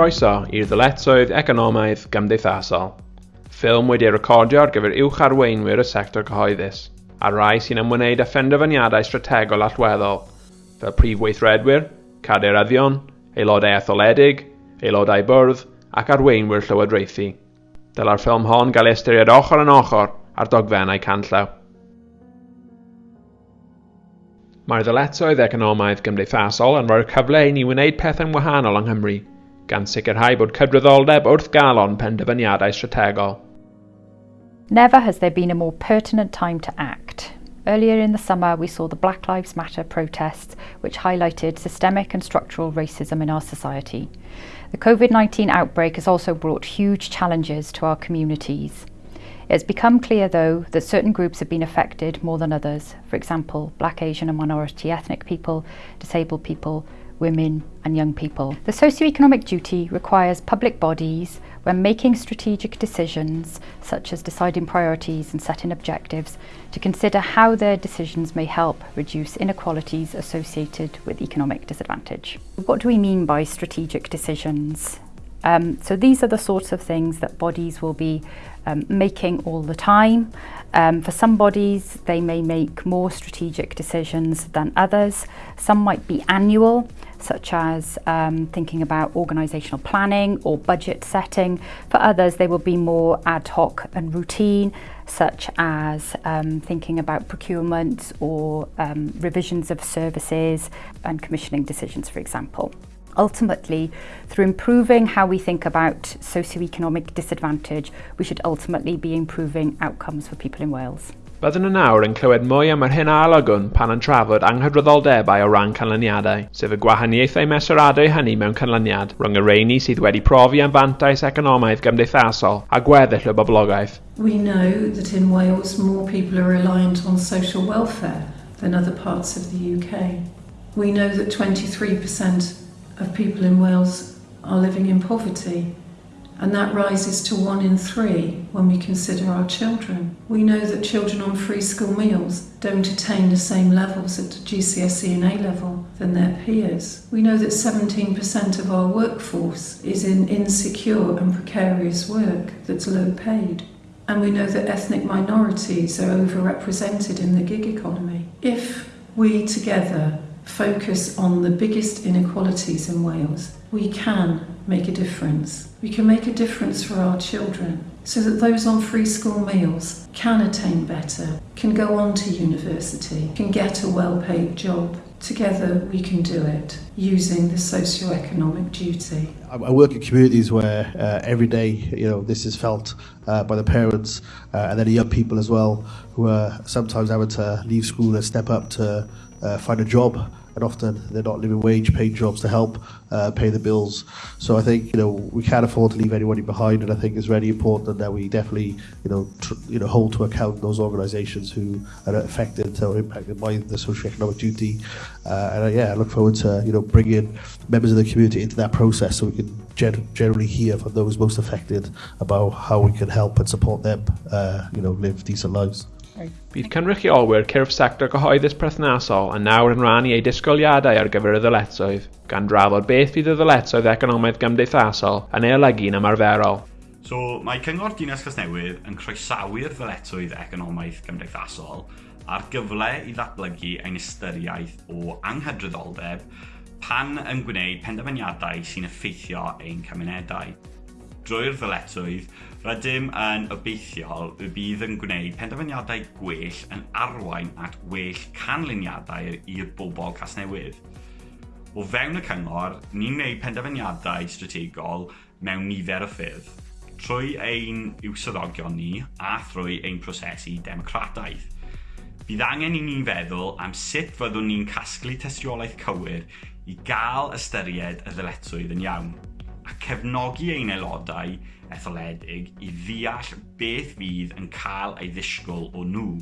Croeso i'r ddyletswydd economaidd gymdeithasol, ffilm wedi ei recordio ar gyfer uwch arweinwyr y sector cyhoeddus, a rai sy'n ymwneud â phenderfyniadau strategol allweddol, fel prif weithredwyr, cadeiryddion, aelodau etholedig, aelodau bwrdd ac arweinwyr llywodraethu. Dyla'r ffilm hon gael ei ystyried ochr yn ochr ar dogfennau canllaw. Mae'r ddyletswydd economaidd gymdeithasol yn rhoi'r cyfle i ni wneud pethau'n wahanol yng Nghymru – gan sicrhau bod cydraddoldeb wrth galon penderfyniadau strategol. Never has there been a more pertinent time to act. Earlier in the summer, we saw the Black Lives Matter protests, which highlighted systemic and structural racism in our society. The COVID 19 outbreak has also brought huge challenges to our communities. It has become clear, though, that certain groups have been affected more than others. For example, black, Asian and minority ethnic people, disabled people, women and young people. The socio-economic duty requires public bodies, when making strategic decisions, such as deciding priorities and setting objectives, to consider how their decisions may help reduce inequalities associated with economic disadvantage. What do we mean by strategic decisions? Um, so these are the sorts of things that bodies will be um, making all the time. Um, for some bodies, they may make more strategic decisions than others. Some might be annual, such as um, thinking about organisational planning or budget setting. For others, they will be more ad hoc and routine, such as um, thinking about procurement or um, revisions of services and commissioning decisions, for example ultimately, through improving how we think about socioeconomic disadvantage, we should ultimately be improving outcomes for people in Wales. Byddwn yn nawr yn clywed mwy am yr hyn a alogwn pan yn trafod anghydraddoldebau o ran canlyniadau, sef y gwahaniaethau mesuradau hynny mewn canlyniad rhwng y reini sydd wedi profi am fantais economaidd gymdeithasol a gweddill y boblogaeth. We know that in Wales more people are reliant on social welfare than other parts of the UK. We know that 23% of people in Wales are living in poverty, and that rises to one in three when we consider our children. We know that children on free school meals don't attain the same levels at GCSE and A level than their peers. We know that 17% of our workforce is in insecure and precarious work that's low paid. And we know that ethnic minorities are overrepresented in the gig economy. If we together focus on the biggest inequalities in Wales, we can make a difference. We can make a difference for our children so that those on free school meals can attain better, can go on to university, can get a well-paid job. Together we can do it using the socio-economic duty. I work in communities where uh, every day, you know, this is felt uh, by the parents uh, and then the young people as well, who are sometimes having to leave school and step up to uh, find a job and often they're not living wage paid jobs to help uh, pay the bills. So I think you know we can't afford to leave anybody behind, and I think it's really important that we definitely you know you know hold to account those organisations who are affected or impacted by the socio-economic duty. Uh, and yeah, I look forward to you know bringing members of the community into that process so we can could generally hear from those most affected about how we could help and support them, uh, you know, live decent lives. Bydd cynrychiolwyr cyrff sector gyhoeddus perthnasol yn nawr yn rannu eu disgwyliadau ar gyfer y ddyletswydd, gan drafod beth fydd y ddyletswydd economaidd gymdeithasol yn ei olygu'n ymarferol. So, mae Cyngor Dinas Casnewydd yn croesawu'r ddyletswydd economaidd gymdeithasol a'r gyfle i ddatblygu ein ystyriaeth o anghydraddoldeb pan yn gwneud penderfyniadau sy'n effeithio ein cymunedau. Drwy'r ddyletswydd, rydym yn obeithiol y bydd yn gwneud penderfyniadau gwell yn arwain at well canlyniadau i'r bobl casnewydd. O fewn y cyngor, ni'n gwneud penderfyniadau strategol mewn nifer o ffyrdd, trwy ein iwsyddogion ni a thrwy ein prosesu democrataeth. – Bydd angen i ni feddwl am sut fyddwn ni'n casglu testiolaeth cywir i gael ystyried y ddyletswydd yn iawn a cefnogi ein aelodau etholedig i ddeall beth fydd yn cael ei ddisgwyl o nhw.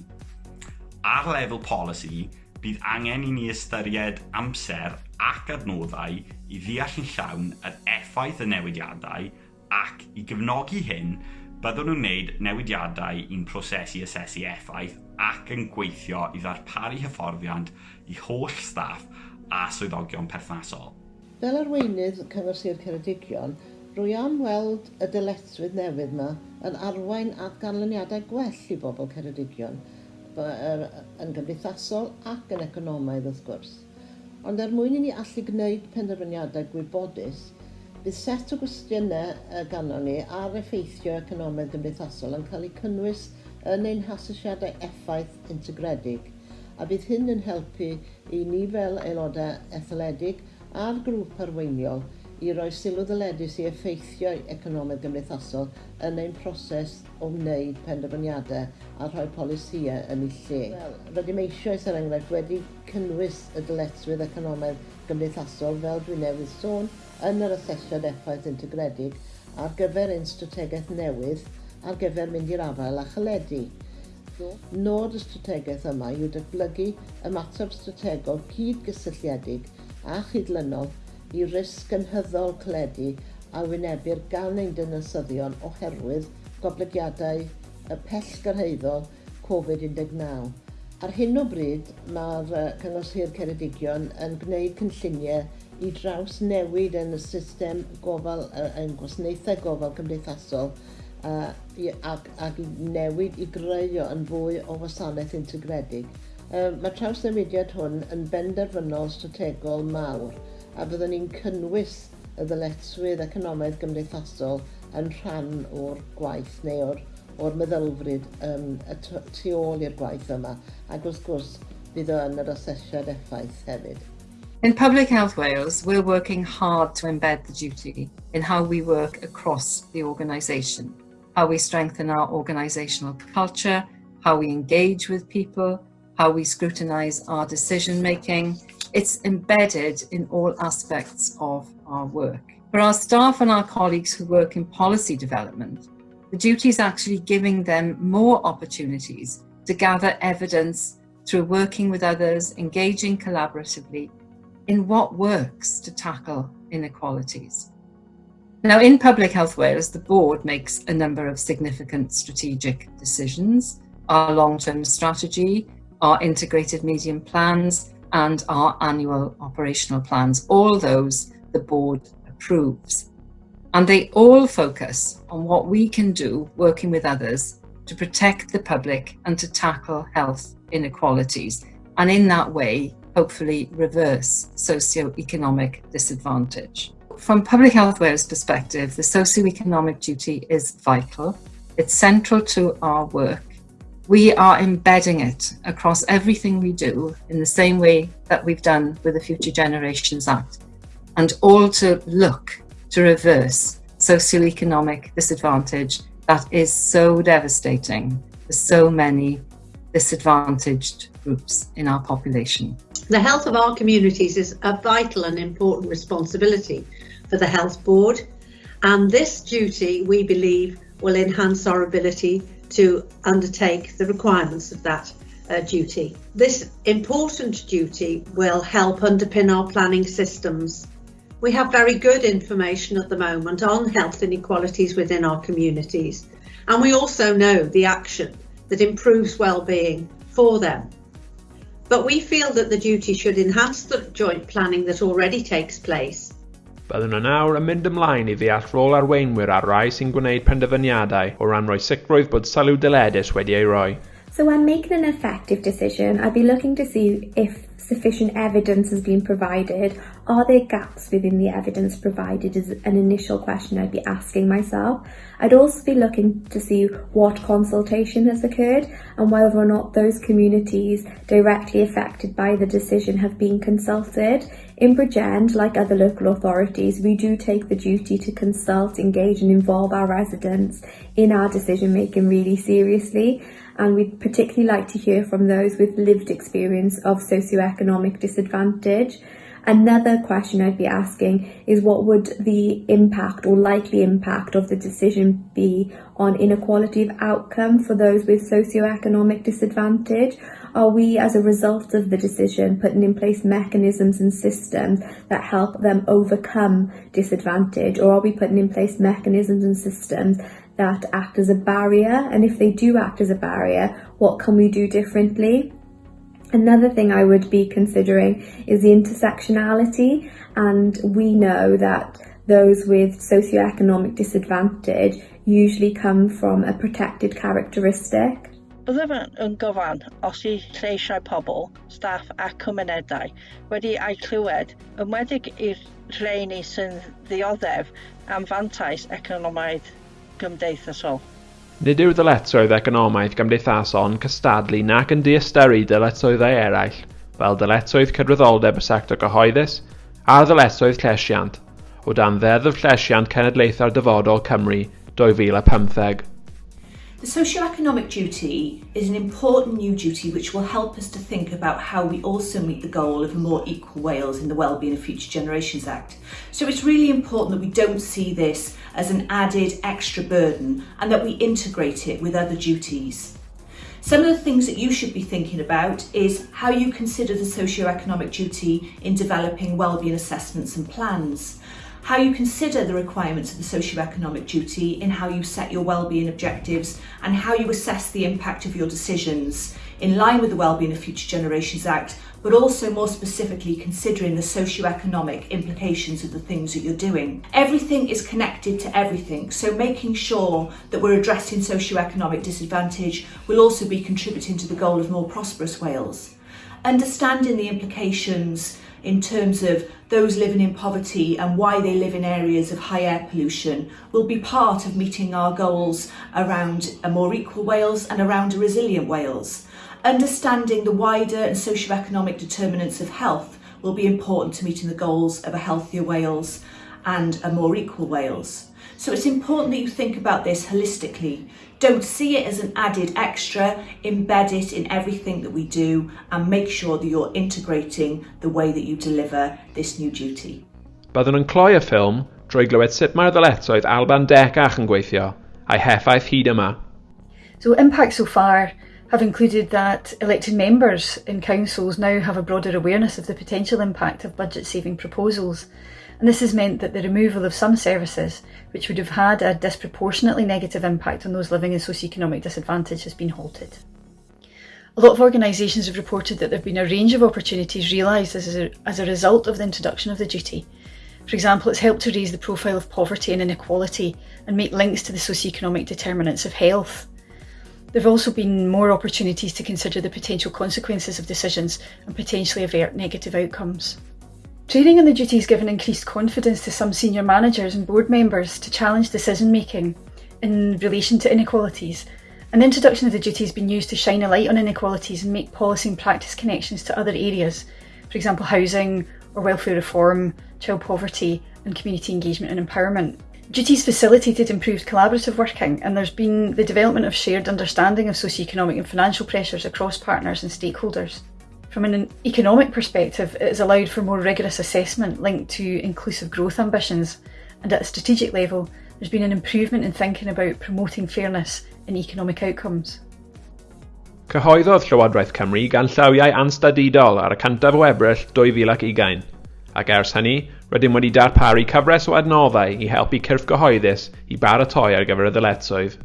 Ar lefel polisi, bydd angen i ni ystyried amser ac adnoddau i ddeall yn llawn yr effaith y newidiadau ac i gefnogi hyn byddwn nhw'n wneud newidiadau i'n prosesu asesu effaith ac yn gweithio i ddarparu hyfforddiant i holl staff a swyddogion perthnasol. Fel arweinydd cyfer Sir Ceredigion, rwy am weld y dyletswydd newydd yma yn arwain at ganlyniadau gwell i bobl Ceredigion, er, yn gymdeithasol ac yn economaidd wrth gwrs. Ond er mwyn i ni allu gwneud penderfyniadau gwybodus, Bydd set o gwestiynau ganon ni ar effeithio economaidd gymdeithasol yn cael eu cynnwys yn ein hasesiadau effaith integredig a bydd hyn yn helpu i ni fel aelodau etholedig a'r grŵp arweiniol i roi sylw ddyledus i effeithio economaidd gymdeithasol yn ein proses o wneud penderfyniadau a rhoi polisiau yn ei lle. Wel, rydym eisoes er enghraifft wedi cynnwys y dyletswydd economaidd gymdeithasol fel dwi newydd sôn yn yr asesiad effaith integredig ar gyfer ein strategaeth newydd ar gyfer mynd i'r afael a chyledu. Nod y strategaeth yma yw datblygu ymateb strategol cyd-gysylltiedig a chydlynol i risg ynhyddol cledu a wynebu'r gan ein dynasyddion oherwydd goblygiadau y pell gyrhaeddol Covid-19. Ar hyn o bryd, mae'r Cyngor Sir Ceredigion yn gwneud cynlluniau i draws newid yn y system gofal, yn gwasanaethau gofal cymdeithasol uh, ac, ac i newid i greu yn fwy o wasanaeth integredig. Uh, mae trawsnewidiad hwn yn benderfynol strategol mawr a byddwn ni'n cynnwys y ddyletswydd economaidd gymdeithasol yn rhan o'r gwaith neu o'r, or meddylfryd um, y tu ôl i'r gwaith yma ac wrth gwrs bydd o yn yr asesiad effaith hefyd. In Public Health Wales, we're working hard to embed the duty in how we work across the organisation. how we strengthen our organizational culture, how we engage with people, how we scrutinize our decision making. It's embedded in all aspects of our work. For our staff and our colleagues who work in policy development, the duty is actually giving them more opportunities to gather evidence through working with others, engaging collaboratively in what works to tackle inequalities. Now, in Public Health Wales, the board makes a number of significant strategic decisions, our long-term strategy, our integrated medium plans, and our annual operational plans. All those the board approves. And they all focus on what we can do working with others to protect the public and to tackle health inequalities. And in that way, hopefully reverse socio-economic disadvantage. From Public Health Wales perspective, the socio-economic duty is vital. It's central to our work. We are embedding it across everything we do in the same way that we've done with the Future Generations Act, and all to look to reverse socio-economic disadvantage that is so devastating for so many disadvantaged groups in our population. The health of our communities is a vital and important responsibility for the Health Board. And this duty, we believe, will enhance our ability to undertake the requirements of that uh, duty. This important duty will help underpin our planning systems. We have very good information at the moment on health inequalities within our communities, and we also know the action that improves well-being for them. But we feel that the duty should enhance the joint planning that already takes place Byddwn yn nawr yn mynd ymlaen i ddeall rôl arweinwyr ar rai sy'n gwneud penderfyniadau o ran rhoi sicrwydd bod sylw dyledus wedi ei roi. So when making an effective decision, I'd be looking to see if sufficient evidence has been provided. Are there gaps within the evidence provided is an initial question I'd be asking myself. I'd also be looking to see what consultation has occurred and whether or not those communities directly affected by the decision have been consulted. In Bridgend, like other local authorities, we do take the duty to consult, engage and involve our residents in our decision making really seriously and we'd particularly like to hear from those with lived experience of socioeconomic disadvantage. Another question I'd be asking is what would the impact or likely impact of the decision be on inequality of outcome for those with socioeconomic disadvantage? Are we, as a result of the decision, putting in place mechanisms and systems that help them overcome disadvantage? Or are we putting in place mechanisms and systems that act as a barrier? And if they do act as a barrier, what can we do differently? Another thing I would be considering is the intersectionality, and we know that those with socioeconomic disadvantage usually come from a protected characteristic. Byddaf yn gyfan os i lleisiau pobl, staff a cymunedau wedi eu clywed, ymwedig i'r rheini sy'n ddioddef am fantais economaidd gymdeithasol. Nid yw dyletswydd economaidd gymdeithasol yn cystadlu nac yn diysteri dyletswyddau eraill, fel dyletswydd cydwyddoldeb y sector gyhoeddus a ddyletswydd llesiant, o dan Ddeddf Llesiant Cenedlaethau'r Dyfodol Cymru 2015. The socio-economic duty is an important new duty which will help us to think about how we also meet the goal of a more equal Wales in the Wellbeing of Future Generations Act. So it's really important that we don't see this as an added extra burden and that we integrate it with other duties. Some of the things that you should be thinking about is how you consider the socio-economic duty in developing wellbeing assessments and plans how you consider the requirements of the socio-economic duty in how you set your wellbeing objectives and how you assess the impact of your decisions in line with the Wellbeing of Future Generations Act, but also more specifically considering the socio-economic implications of the things that you're doing. Everything is connected to everything, so making sure that we're addressing socio-economic disadvantage will also be contributing to the goal of more prosperous Wales. Understanding the implications in terms of those living in poverty and why they live in areas of high air pollution will be part of meeting our goals around a more equal Wales and around a resilient Wales. Understanding the wider and socio-economic determinants of health will be important to meeting the goals of a healthier Wales and a more equal Wales. So it's important that you think about this holistically. Don't see it as an added extra, embed it in everything that we do and make sure that you're integrating the way that you deliver this new duty. Byddwn yn cloi y ffilm drwy glywed sut mae'r ddyletswydd Alban Decach yn gweithio a'i heffaith hyd yma. So impacts so far have included that elected members in councils now have a broader awareness of the potential impact of budget saving proposals and this has meant that the removal of some services, which would have had a disproportionately negative impact on those living in socioeconomic disadvantage, has been halted. A lot of organisations have reported that there have been a range of opportunities realised as a, as a result of the introduction of the duty. For example, it's helped to raise the profile of poverty and inequality and make links to the socioeconomic determinants of health. There have also been more opportunities to consider the potential consequences of decisions and potentially avert negative outcomes. Training on the duty has given increased confidence to some senior managers and board members to challenge decision making in relation to inequalities. The introduction of the duty has been used to shine a light on inequalities and make policy and practice connections to other areas, for example, housing or welfare reform, child poverty, and community engagement and empowerment. Duties facilitated improved collaborative working, and there's been the development of shared understanding of socio-economic and financial pressures across partners and stakeholders. From an economic perspective, it has allowed for more rigorous assessment linked to inclusive growth ambitions, and at a strategic level, there's been an improvement in thinking about promoting fairness in economic outcomes. Cyhoeddodd Llywodraeth Cymru gan llawiau anstadidol ar y cantaf o Ebrill 2020, ac ers hynny, rydym wedi darparu cyfres o adnoddau i helpu cyrff gyhoeddus i baratoi ar gyfer y ddyletswydd.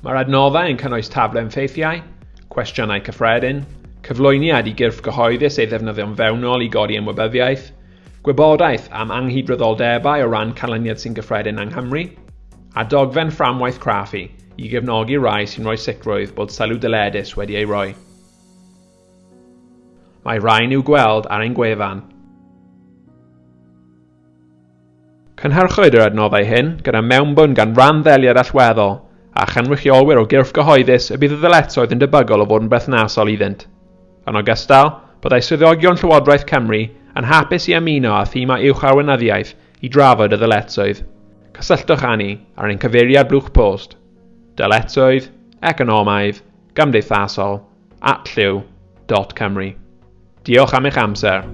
Mae'r adnoddau yn cynnwys taflen ffeithiau, cwestiynau cyffredin, cyflwyniad i gyrff gyhoeddus ei ddefnyddio'n fewnol i godi ymwybyddiaeth, gwybodaeth am anghydraddoldebau o ran canlyniad sy'n gyffredin yng Nghymru, a dogfen fframwaith craffu i gefnogi rai sy'n rhoi sicrwydd bod sylw dyledus wedi ei roi. Mae rhain i'w gweld ar ein gwefan. Cynhyrchwyd yr adnoddau hyn gyda mewnbwn gan ran ddeliad allweddol a chynrychiolwyr o gyrff gyhoeddus y bydd y ddyletoedd yn debygol o fod yn berthnasol iddynt. Yn ogystal, byddai swyddogion Llywodraeth Cymru yn hapus i ymuno â thema uwchawynyddiaeth i drafod y ddyletswydd. Cysylltwch â ni ar ein cyfeiriad blwch post. Dyletsoedd, economaidd, gymdeithasol at lliw.cymru. Diolch am eich amser.